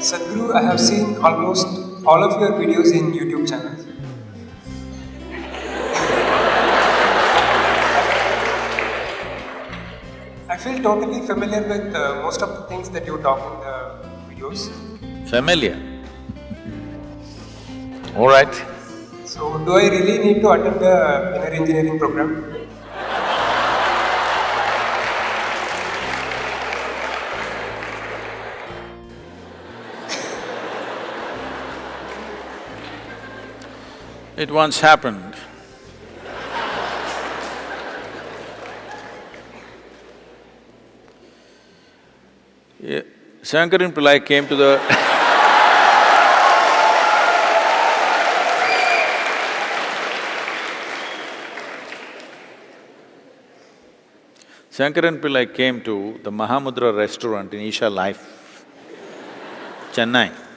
Sadhguru, I have seen almost all of your videos in YouTube channel. I feel totally familiar with uh, most of the things that you talk in the videos. Familiar? All right. So, do I really need to attend the inner engineering program? It once happened. Yeah, Shankaran Pillai came to the Shankaran Pillai came to the Mahamudra restaurant in Isha Life, Chennai.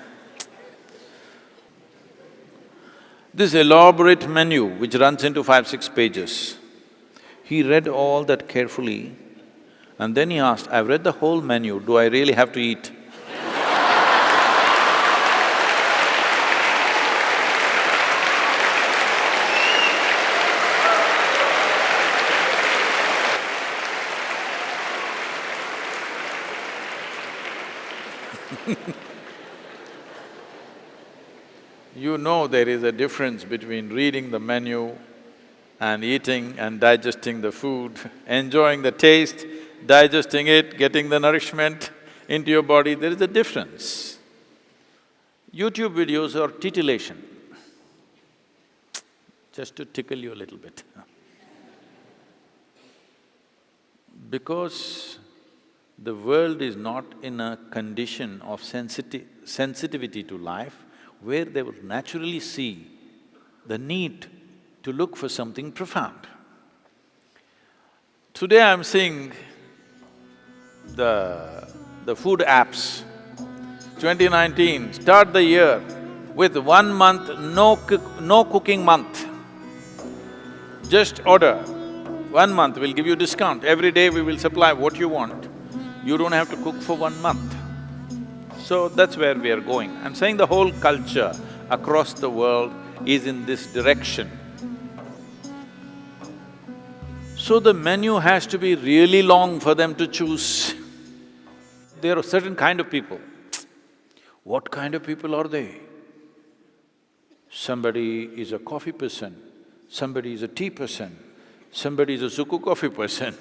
This elaborate menu which runs into five, six pages, he read all that carefully and then he asked, I've read the whole menu, do I really have to eat? You know there is a difference between reading the menu and eating and digesting the food, enjoying the taste, digesting it, getting the nourishment into your body, there is a difference. YouTube videos are titillation, just to tickle you a little bit. Because the world is not in a condition of sensiti sensitivity to life, where they will naturally see the need to look for something profound. Today I'm seeing the… the food apps. 2019, start the year with one month no cook… no cooking month. Just order, one month we'll give you discount, every day we will supply what you want. You don't have to cook for one month. So that's where we are going. I'm saying the whole culture across the world is in this direction. So the menu has to be really long for them to choose. There are certain kind of people. What kind of people are they? Somebody is a coffee person, somebody is a tea person, somebody is a sukku coffee person.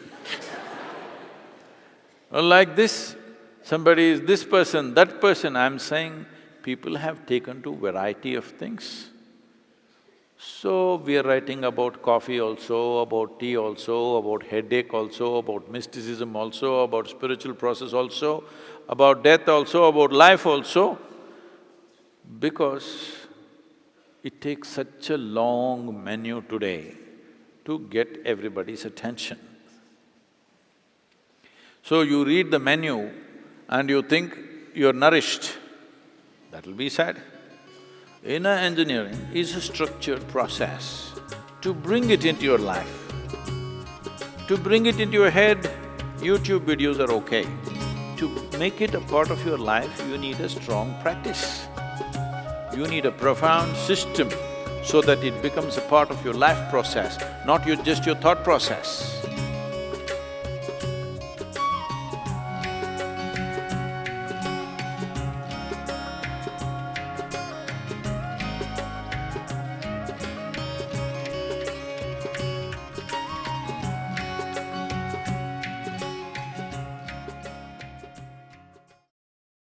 like this, somebody is this person, that person, I'm saying people have taken to variety of things. So, we are writing about coffee also, about tea also, about headache also, about mysticism also, about spiritual process also, about death also, about life also, because it takes such a long menu today to get everybody's attention. So you read the menu and you think you're nourished, that'll be sad. Inner engineering is a structured process to bring it into your life. To bring it into your head, YouTube videos are okay. To make it a part of your life, you need a strong practice. You need a profound system so that it becomes a part of your life process, not your… just your thought process.